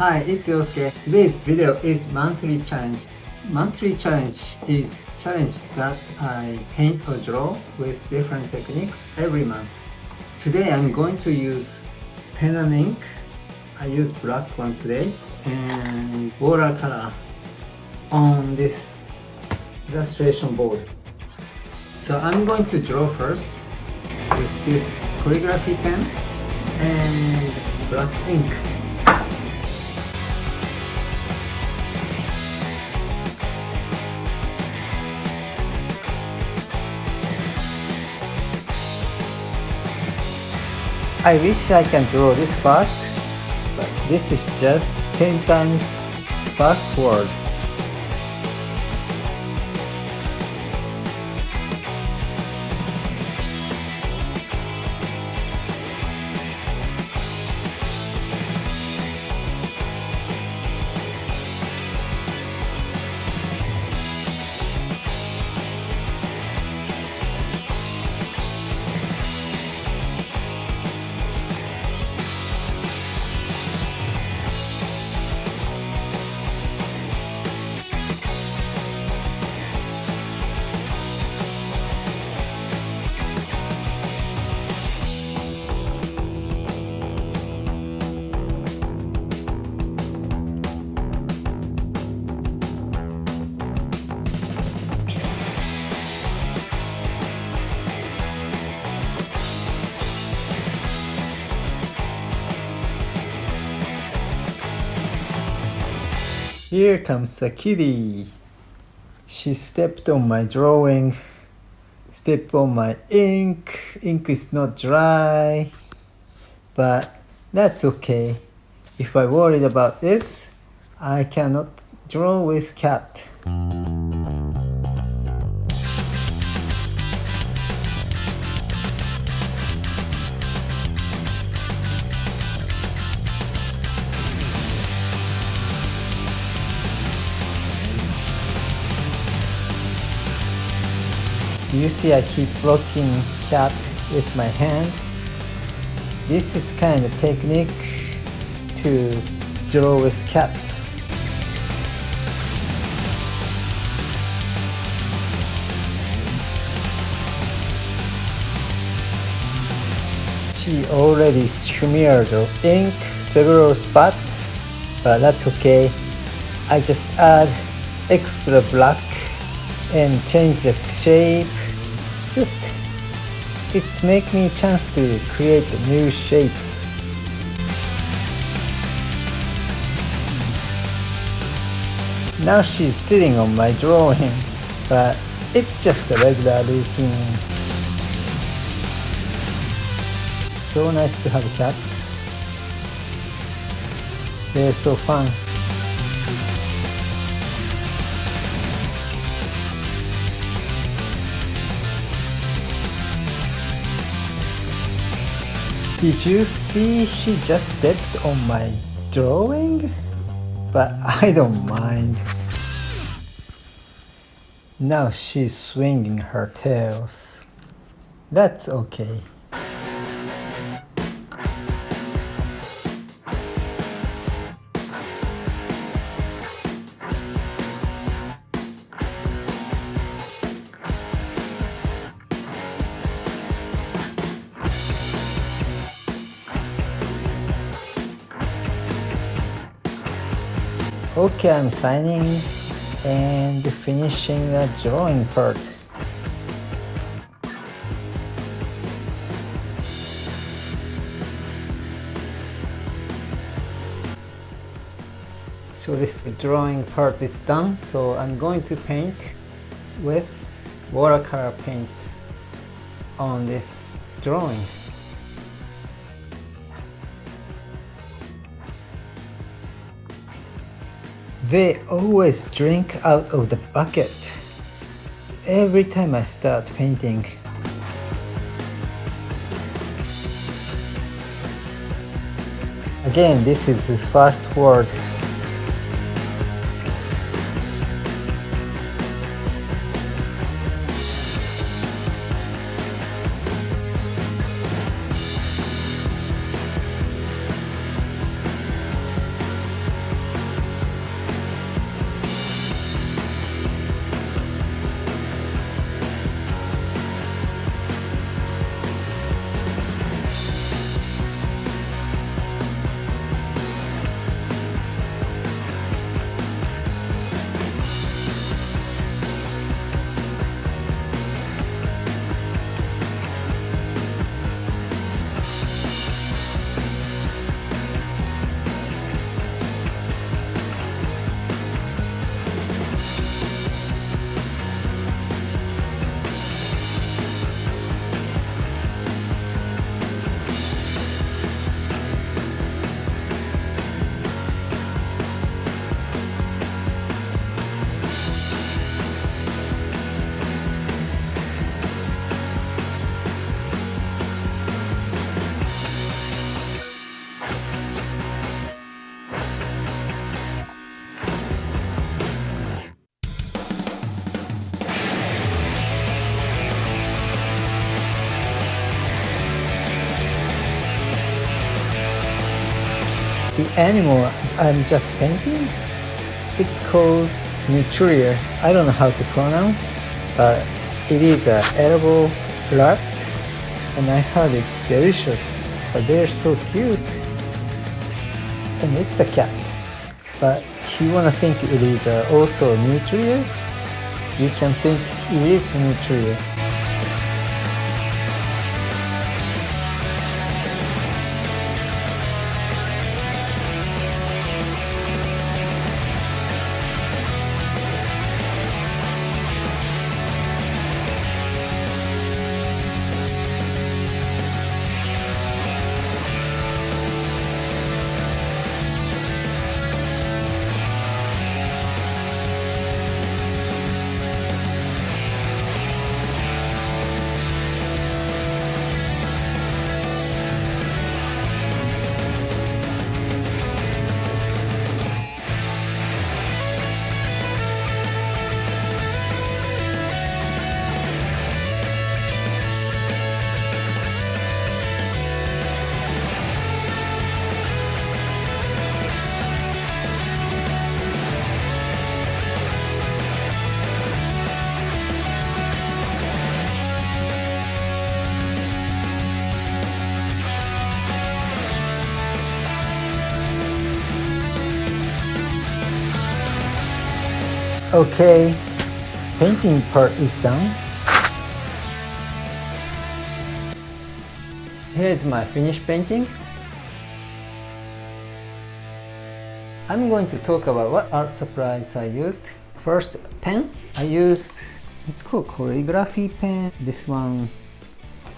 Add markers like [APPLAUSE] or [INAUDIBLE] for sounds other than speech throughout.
Hi, it's Yosuke. Today's video is monthly challenge. Monthly challenge is challenge that I paint or draw with different techniques every month. Today I'm going to use pen and ink. I use black one today and watercolor on this illustration board. So I'm going to draw first with this calligraphy pen and black ink. I wish I can draw this fast, but this is just 10 times fast forward. Here comes a kitty. She stepped on my drawing, stepped on my ink. Ink is not dry, but that's okay. If I worried about this, I cannot draw with cat. Do you see I keep rocking cat with my hand? This is kind of technique to draw with cats. She already smeared ink several spots, but that's okay. I just add extra black and change the shape. Just it's make me a chance to create new shapes. Now she's sitting on my drawing but it's just a regular routine so nice to have cats. They're so fun Did you see she just stepped on my drawing? But I don't mind. Now she's swinging her tails. That's okay. Okay, I'm signing and finishing the drawing part. So this drawing part is done, so I'm going to paint with watercolor paint on this drawing. They always drink out of the bucket every time I start painting. Again, this is the first word. The animal I'm just painting, it's called Nutria. I don't know how to pronounce, but it is a edible rat and I heard it's delicious, but they're so cute. And it's a cat. But if you wanna think it is uh, also Nutria, you can think it is Nutria. Okay, painting part is done. Here's my finished painting. I'm going to talk about what art supplies I used. First, pen. I used, it's called calligraphy pen. This one,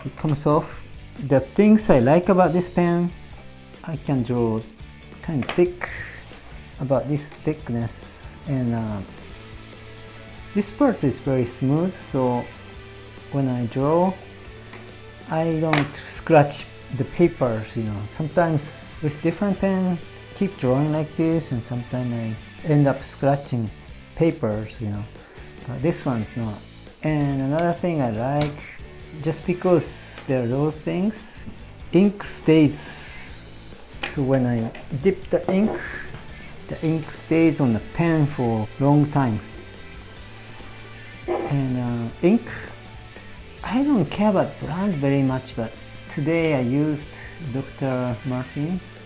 it comes off. The things I like about this pen, I can draw kind of thick, about this thickness and uh, this part is very smooth so when I draw I don't scratch the papers you know. Sometimes with different pen keep drawing like this and sometimes I end up scratching papers you know. But this one's not. And another thing I like just because there are those things ink stays. So when I dip the ink the ink stays on the pen for a long time and uh, ink? I don't care about brand very much but today I used Dr. Martin's.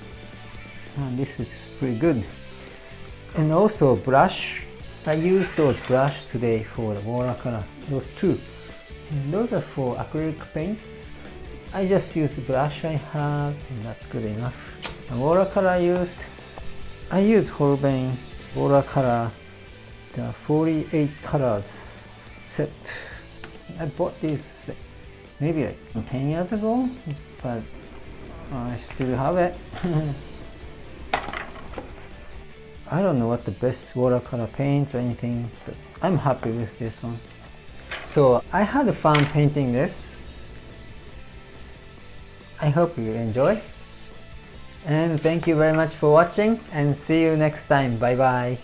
And this is pretty good. And also brush. I used those brush today for the watercolor those two. And those are for acrylic paints. I just use the brush I have and that's good enough. The watercolor I used I use Holbein watercolor the 48 colors set. I bought this maybe like 10 years ago, but I still have it. [LAUGHS] I don't know what the best watercolor paints or anything, but I'm happy with this one. So I had fun painting this. I hope you enjoy. And thank you very much for watching and see you next time. Bye bye.